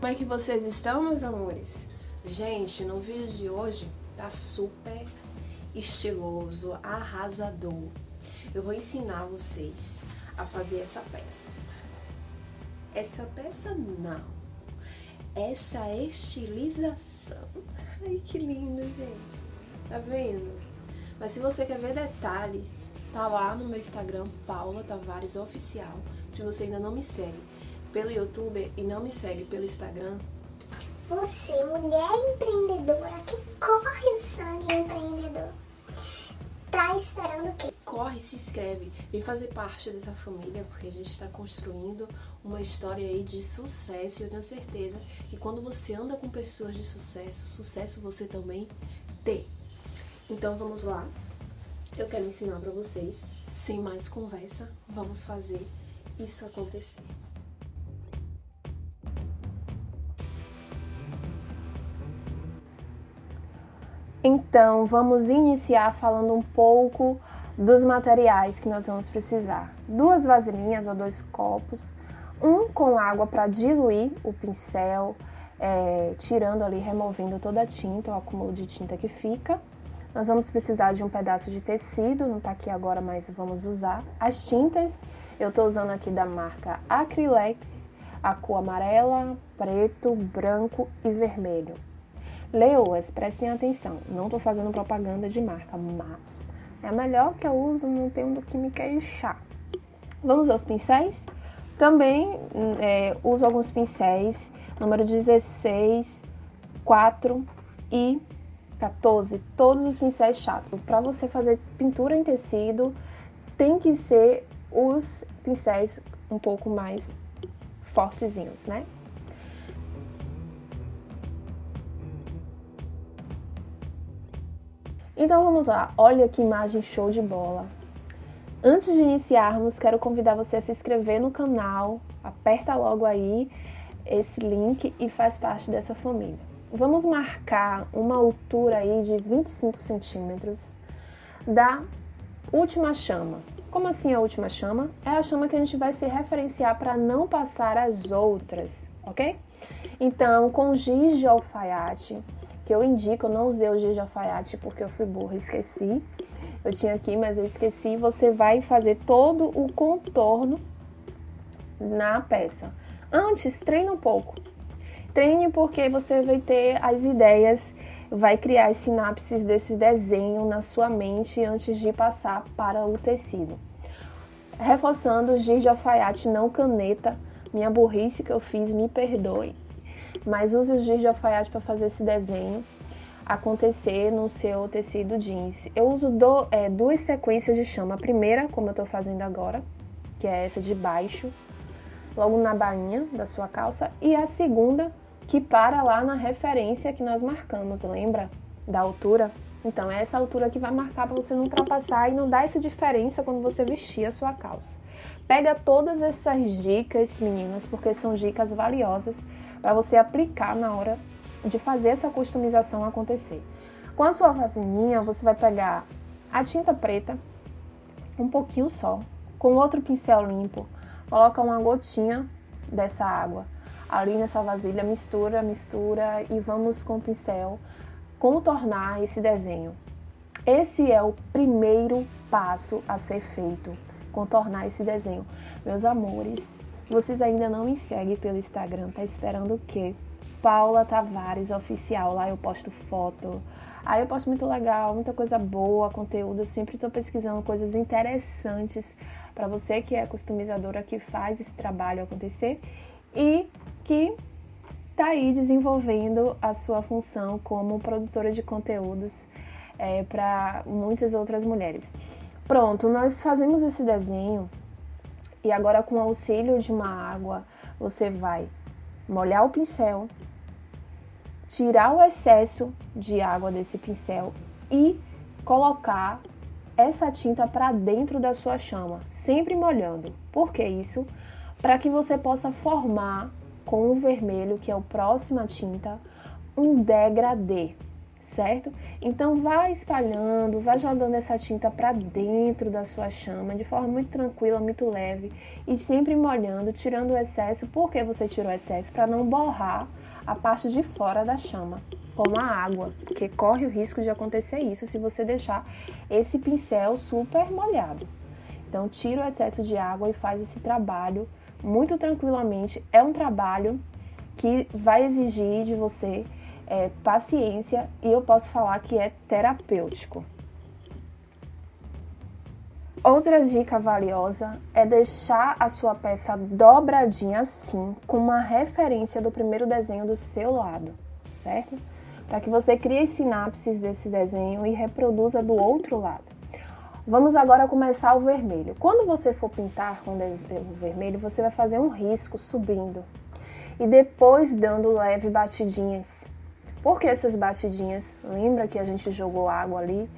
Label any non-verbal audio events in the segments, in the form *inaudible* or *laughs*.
Como é que vocês estão, meus amores? Gente, no vídeo de hoje tá super estiloso, arrasador. Eu vou ensinar vocês a fazer essa peça. Essa peça não. Essa estilização. Ai, que lindo, gente. Tá vendo? Mas se você quer ver detalhes, tá lá no meu Instagram, Paula Tavares Oficial. Se você ainda não me segue pelo YouTube e não me segue pelo Instagram. Você, mulher empreendedora que corre o sangue empreendedor, tá esperando o quê? Corre, se inscreve, vem fazer parte dessa família, porque a gente está construindo uma história aí de sucesso e eu tenho certeza que quando você anda com pessoas de sucesso, sucesso você também tem. Então vamos lá, eu quero ensinar para vocês, sem mais conversa, vamos fazer isso acontecer. Então, vamos iniciar falando um pouco dos materiais que nós vamos precisar. Duas vasilhinhas ou dois copos, um com água para diluir o pincel, é, tirando ali, removendo toda a tinta, o acúmulo de tinta que fica. Nós vamos precisar de um pedaço de tecido, não tá aqui agora, mas vamos usar. As tintas, eu tô usando aqui da marca Acrylex, a cor amarela, preto, branco e vermelho. Leoas, prestem atenção, não tô fazendo propaganda de marca, mas é melhor que eu uso, não tenho do que me queixar. Vamos aos pincéis? Também é, uso alguns pincéis, número 16, 4 e 14, todos os pincéis chatos. Para você fazer pintura em tecido, tem que ser os pincéis um pouco mais fortezinhos, né? Então vamos lá, olha que imagem show de bola. Antes de iniciarmos, quero convidar você a se inscrever no canal, aperta logo aí esse link e faz parte dessa família. Vamos marcar uma altura aí de 25 centímetros da última chama. Como assim a última chama? É a chama que a gente vai se referenciar para não passar as outras, ok? Então, com giz de alfaiate, que eu indico, eu não usei o giz de alfaiate porque eu fui burra, esqueci. Eu tinha aqui, mas eu esqueci. Você vai fazer todo o contorno na peça. Antes, treina um pouco. Treine porque você vai ter as ideias, vai criar as sinapses desse desenho na sua mente antes de passar para o tecido. Reforçando, giz de alfaiate, não caneta. Minha burrice que eu fiz, me perdoe. Mas use o giz de alfaiate para fazer esse desenho acontecer no seu tecido jeans. Eu uso do, é, duas sequências de chama. A primeira, como eu estou fazendo agora, que é essa de baixo, logo na bainha da sua calça, e a segunda que para lá na referência que nós marcamos, lembra? Da altura. Então é essa altura que vai marcar para você não ultrapassar e não dar essa diferença quando você vestir a sua calça. Pega todas essas dicas, meninas, porque são dicas valiosas para você aplicar na hora de fazer essa customização acontecer. Com a sua vasilhinha, você vai pegar a tinta preta, um pouquinho só, com outro pincel limpo, coloca uma gotinha dessa água ali nessa vasilha, mistura, mistura e vamos com o pincel contornar esse desenho. Esse é o primeiro passo a ser feito, contornar esse desenho. Meus amores, vocês ainda não me seguem pelo Instagram, tá esperando o quê? Paula Tavares Oficial, lá eu posto foto, Aí eu posto muito legal, muita coisa boa, conteúdo. Eu sempre estou pesquisando coisas interessantes para você que é customizadora, que faz esse trabalho acontecer e que está aí desenvolvendo a sua função como produtora de conteúdos é, para muitas outras mulheres. Pronto, nós fazemos esse desenho e agora com o auxílio de uma água você vai molhar o pincel, tirar o excesso de água desse pincel e colocar essa tinta para dentro da sua chama, sempre molhando. Por que isso? Para que você possa formar com o vermelho, que é o próxima tinta, um degradê, certo? Então vai espalhando, vai jogando essa tinta para dentro da sua chama de forma muito tranquila, muito leve e sempre molhando, tirando o excesso. Por que você tirou o excesso? Para não borrar a parte de fora da chama, como a água, porque corre o risco de acontecer isso se você deixar esse pincel super molhado. Então tira o excesso de água e faz esse trabalho muito tranquilamente. É um trabalho que vai exigir de você é, paciência e eu posso falar que é terapêutico. Outra dica valiosa é deixar a sua peça dobradinha assim, com uma referência do primeiro desenho do seu lado, certo? Para que você crie as sinapses desse desenho e reproduza do outro lado. Vamos agora começar o vermelho. Quando você for pintar com o vermelho, você vai fazer um risco subindo e depois dando leve batidinhas por que essas batidinhas? Lembra que a gente jogou água ali?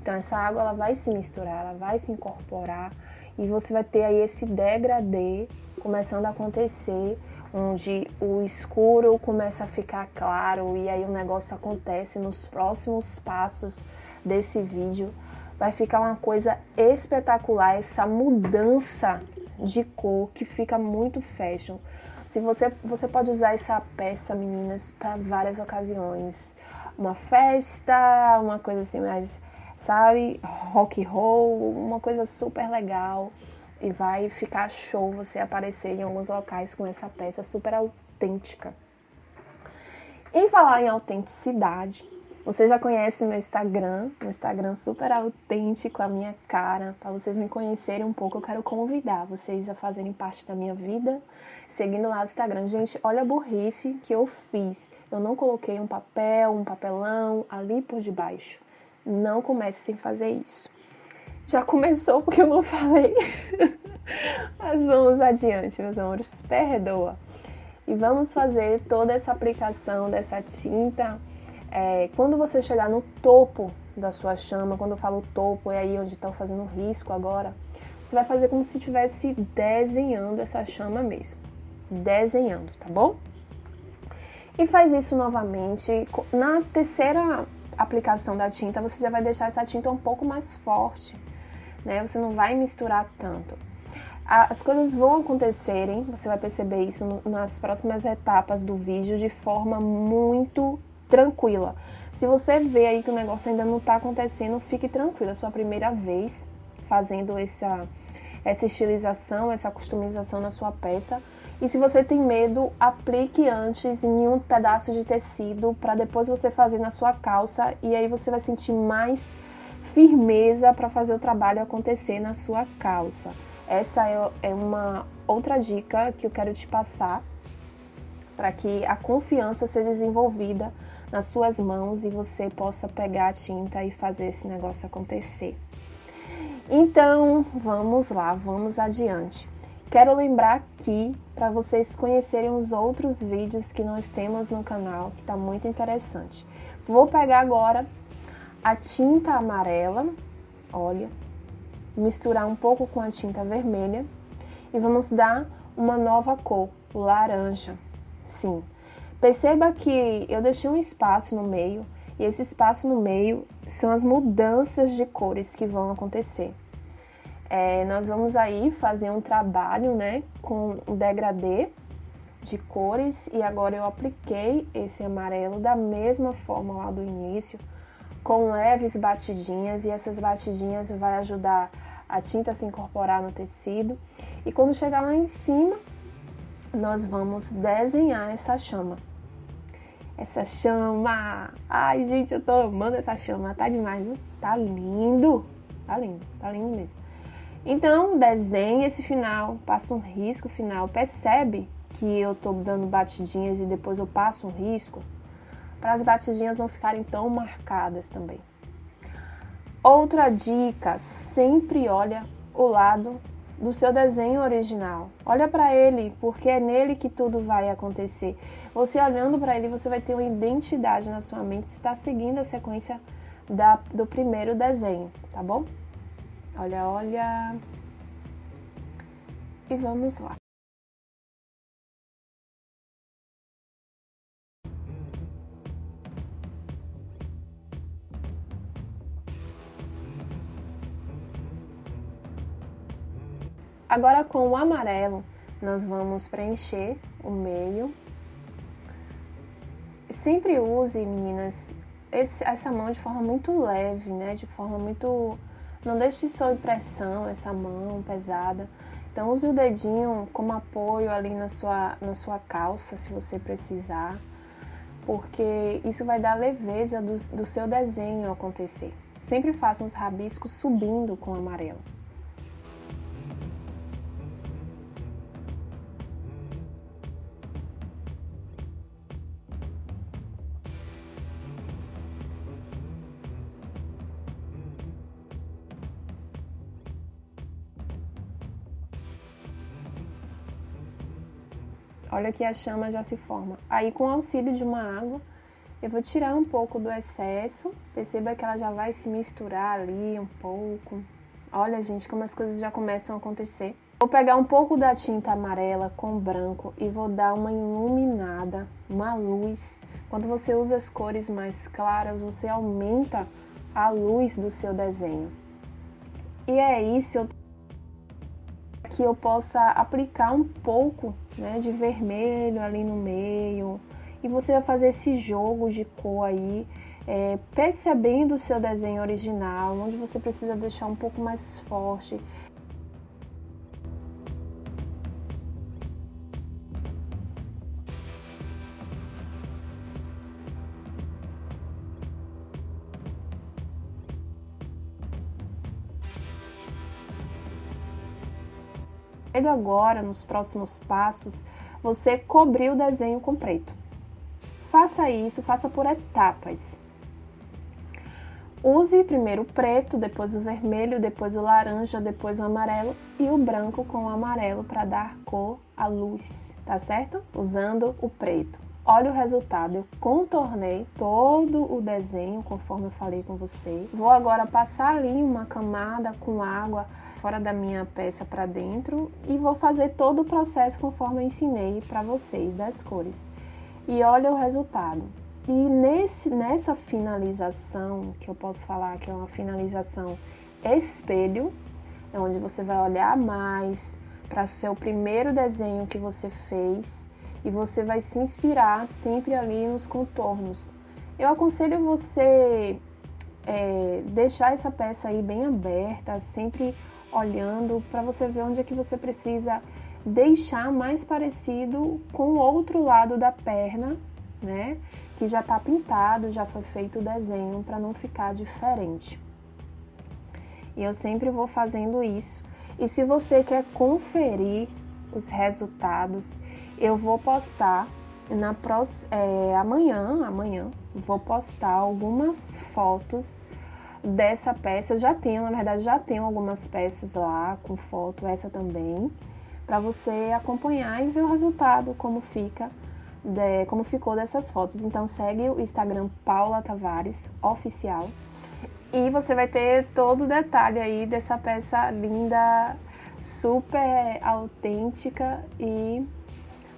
Então essa água ela vai se misturar, ela vai se incorporar e você vai ter aí esse degradê começando a acontecer, onde o escuro começa a ficar claro e aí o negócio acontece nos próximos passos desse vídeo. Vai ficar uma coisa espetacular essa mudança de cor que fica muito fashion. Se você, você pode usar essa peça, meninas, para várias ocasiões. Uma festa, uma coisa assim mais, sabe, rock roll, uma coisa super legal. E vai ficar show você aparecer em alguns locais com essa peça super autêntica. Em falar em autenticidade, você já conhece meu Instagram, meu Instagram super autêntico, a minha cara. Para vocês me conhecerem um pouco, eu quero convidar vocês a fazerem parte da minha vida, seguindo lá no Instagram. Gente, olha a burrice que eu fiz. Eu não coloquei um papel, um papelão ali por debaixo. Não comece sem fazer isso. Já começou porque eu não *laughs* falei. Mas vamos adiante, meus amores. Perdoa. E vamos fazer toda essa aplicação dessa tinta é, quando você chegar no topo da sua chama, quando eu falo topo, é aí onde está fazendo risco agora, você vai fazer como se estivesse desenhando essa chama mesmo. Desenhando, tá bom? E faz isso novamente. Na terceira aplicação da tinta, você já vai deixar essa tinta um pouco mais forte, né? Você não vai misturar tanto. As coisas vão acontecerem, você vai perceber isso nas próximas etapas do vídeo de forma muito tranquila. Se você vê aí que o negócio ainda não está acontecendo, fique tranquila. É sua primeira vez fazendo essa, essa estilização, essa customização na sua peça. E se você tem medo, aplique antes em um pedaço de tecido para depois você fazer na sua calça e aí você vai sentir mais firmeza para fazer o trabalho acontecer na sua calça. Essa é, é uma outra dica que eu quero te passar para que a confiança seja desenvolvida nas suas mãos e você possa pegar a tinta e fazer esse negócio acontecer. Então, vamos lá, vamos adiante. Quero lembrar aqui para vocês conhecerem os outros vídeos que nós temos no canal, que está muito interessante. Vou pegar agora a tinta amarela, olha, misturar um pouco com a tinta vermelha e vamos dar uma nova cor, laranja. Sim, Perceba que eu deixei um espaço no meio e esse espaço no meio são as mudanças de cores que vão acontecer. É, nós vamos aí fazer um trabalho né, com o degradê de cores e agora eu apliquei esse amarelo da mesma forma lá do início, com leves batidinhas e essas batidinhas vai ajudar a tinta a se incorporar no tecido e quando chegar lá em cima nós vamos desenhar essa chama essa chama. Ai, gente, eu tô amando essa chama. Tá demais? Tá lindo. Tá lindo, tá lindo mesmo. Então, desenhe esse final, passa um risco final. Percebe que eu tô dando batidinhas e depois eu passo um risco? Para as batidinhas não ficarem tão marcadas também. Outra dica, sempre olha o lado do seu desenho original. Olha para ele, porque é nele que tudo vai acontecer. Você olhando para ele, você vai ter uma identidade na sua mente se está seguindo a sequência da, do primeiro desenho, tá bom? Olha, olha. E vamos lá. Agora com o amarelo, nós vamos preencher o meio. Sempre use, meninas, esse, essa mão de forma muito leve, né? De forma muito... Não deixe sob pressão essa mão pesada. Então use o dedinho como apoio ali na sua, na sua calça, se você precisar. Porque isso vai dar leveza do, do seu desenho acontecer. Sempre faça os rabiscos subindo com amarelo. Olha que a chama já se forma. Aí, com o auxílio de uma água, eu vou tirar um pouco do excesso. Perceba que ela já vai se misturar ali um pouco. Olha, gente, como as coisas já começam a acontecer. Vou pegar um pouco da tinta amarela com branco e vou dar uma iluminada, uma luz. Quando você usa as cores mais claras, você aumenta a luz do seu desenho. E é isso que eu possa aplicar um pouco né, de vermelho ali no meio. E você vai fazer esse jogo de cor aí, é, percebendo o seu desenho original, onde você precisa deixar um pouco mais forte. Ele agora, nos próximos passos, você cobrir o desenho com preto. Faça isso, faça por etapas. Use primeiro o preto, depois o vermelho, depois o laranja, depois o amarelo e o branco com o amarelo para dar cor à luz, tá certo? Usando o preto. Olha o resultado, eu contornei todo o desenho conforme eu falei com você. Vou agora passar ali uma camada com água fora da minha peça para dentro e vou fazer todo o processo conforme eu ensinei para vocês das cores. E olha o resultado. E nesse, nessa finalização, que eu posso falar que é uma finalização espelho, é onde você vai olhar mais para o seu primeiro desenho que você fez e você vai se inspirar sempre ali nos contornos. Eu aconselho você é, deixar essa peça aí bem aberta, sempre olhando para você ver onde é que você precisa deixar mais parecido com o outro lado da perna, né? Que já está pintado, já foi feito o desenho para não ficar diferente. E eu sempre vou fazendo isso. E se você quer conferir os resultados, eu vou postar na é, amanhã, amanhã, vou postar algumas fotos dessa peça. Já tenho, na verdade, já tenho algumas peças lá com foto, essa também, para você acompanhar e ver o resultado, como fica, de, como ficou dessas fotos. Então segue o Instagram Paula Tavares Oficial e você vai ter todo o detalhe aí dessa peça linda, super autêntica e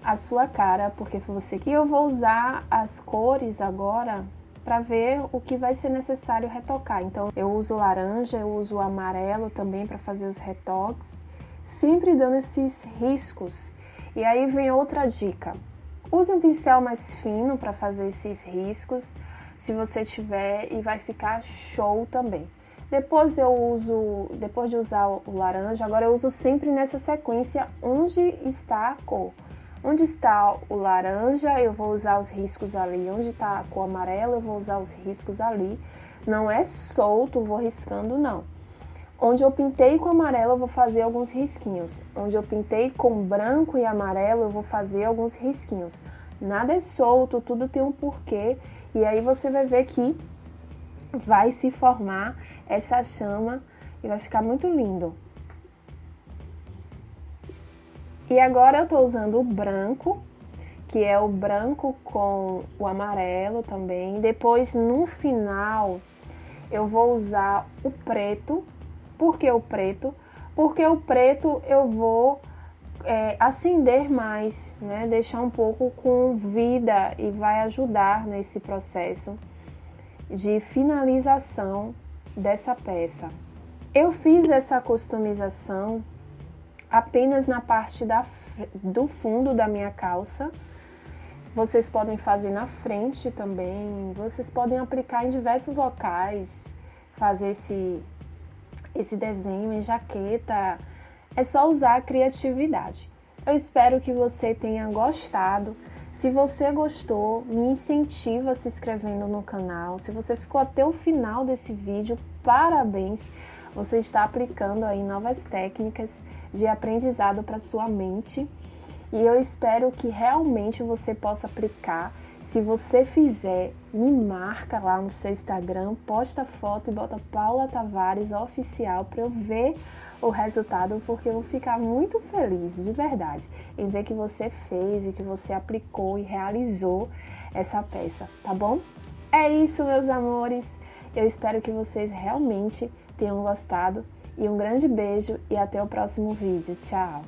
a sua cara, porque foi você que eu vou usar as cores agora para ver o que vai ser necessário retocar. Então eu uso laranja, eu uso amarelo também para fazer os retoques, sempre dando esses riscos. E aí vem outra dica. Use um pincel mais fino para fazer esses riscos, se você tiver, e vai ficar show também. Depois eu uso, depois de usar o laranja, agora eu uso sempre nessa sequência onde está a cor. Onde está o laranja, eu vou usar os riscos ali. Onde está a cor amarela, eu vou usar os riscos ali. Não é solto, vou riscando, não. Onde eu pintei com amarelo, eu vou fazer alguns risquinhos. Onde eu pintei com branco e amarelo, eu vou fazer alguns risquinhos. Nada é solto, tudo tem um porquê. E aí você vai ver que vai se formar essa chama e vai ficar muito lindo. E agora eu tô usando o branco, que é o branco com o amarelo também. Depois, no final, eu vou usar o preto. Por que o preto? Porque o preto eu vou é, acender mais, né? Deixar um pouco com vida e vai ajudar nesse processo de finalização dessa peça. Eu fiz essa customização apenas na parte da, do fundo da minha calça. Vocês podem fazer na frente também. Vocês podem aplicar em diversos locais, fazer esse, esse desenho em jaqueta. É só usar a criatividade. Eu espero que você tenha gostado. Se você gostou, me incentiva se inscrevendo no canal. Se você ficou até o final desse vídeo, parabéns! Você está aplicando aí novas técnicas de aprendizado para sua mente e eu espero que realmente você possa aplicar. Se você fizer, me marca lá no seu Instagram, posta foto e bota Paula Tavares oficial para eu ver o resultado, porque eu vou ficar muito feliz, de verdade, em ver que você fez e que você aplicou e realizou essa peça, tá bom? É isso, meus amores. Eu espero que vocês realmente tenham gostado e um grande beijo e até o próximo vídeo. Tchau!